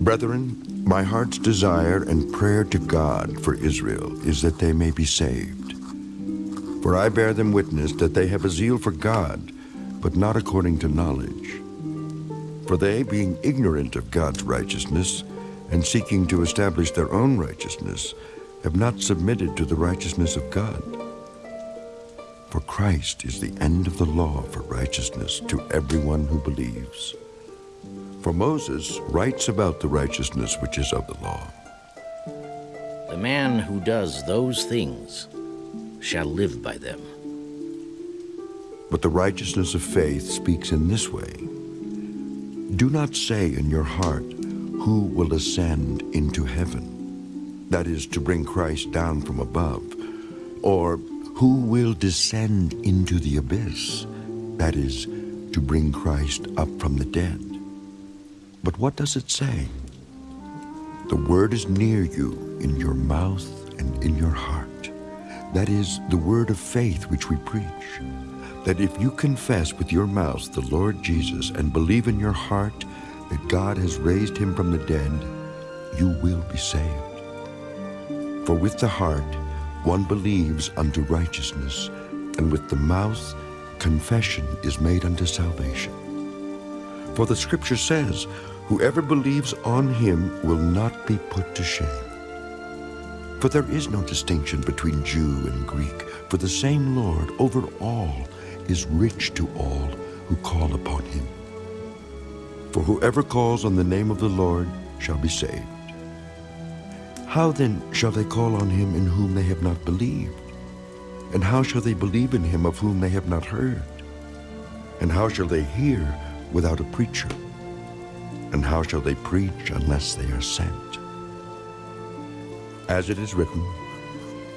Brethren, my heart's desire and prayer to God for Israel is that they may be saved. For I bear them witness that they have a zeal for God, but not according to knowledge. For they, being ignorant of God's righteousness, and seeking to establish their own righteousness, have not submitted to the righteousness of God. For Christ is the end of the law for righteousness to everyone who believes. For Moses writes about the righteousness which is of the law. The man who does those things shall live by them. But the righteousness of faith speaks in this way. Do not say in your heart, Who will ascend into heaven? That is, to bring Christ down from above. Or, Who will descend into the abyss? That is, to bring Christ up from the dead. But what does it say? The word is near you, in your mouth and in your heart. That is the word of faith which we preach. That if you confess with your mouth the Lord Jesus and believe in your heart that God has raised him from the dead, you will be saved. For with the heart one believes unto righteousness, and with the mouth confession is made unto salvation. For the scripture says, Whoever believes on him will not be put to shame. For there is no distinction between Jew and Greek, for the same Lord over all is rich to all who call upon him. For whoever calls on the name of the Lord shall be saved. How then shall they call on him in whom they have not believed? And how shall they believe in him of whom they have not heard? And how shall they hear without a preacher? And how shall they preach unless they are sent? As it is written,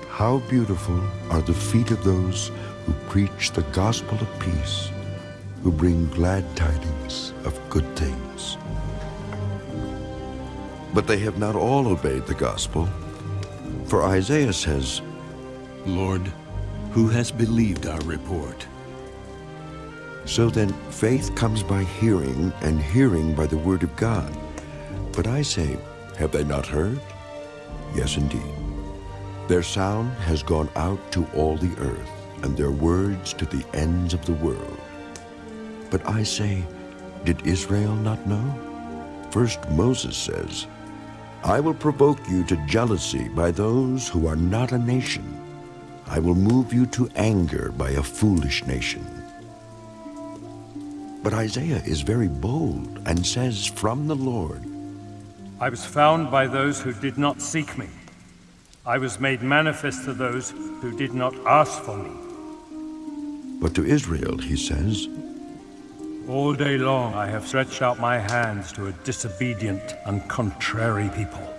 How beautiful are the feet of those who preach the gospel of peace, who bring glad tidings of good things. But they have not all obeyed the gospel. For Isaiah says, Lord, who has believed our report? So then, faith comes by hearing, and hearing by the word of God. But I say, have they not heard? Yes, indeed. Their sound has gone out to all the earth, and their words to the ends of the world. But I say, did Israel not know? First Moses says, I will provoke you to jealousy by those who are not a nation. I will move you to anger by a foolish nation. But Isaiah is very bold and says from the Lord, I was found by those who did not seek me. I was made manifest to those who did not ask for me. But to Israel he says, All day long I have stretched out my hands to a disobedient and contrary people.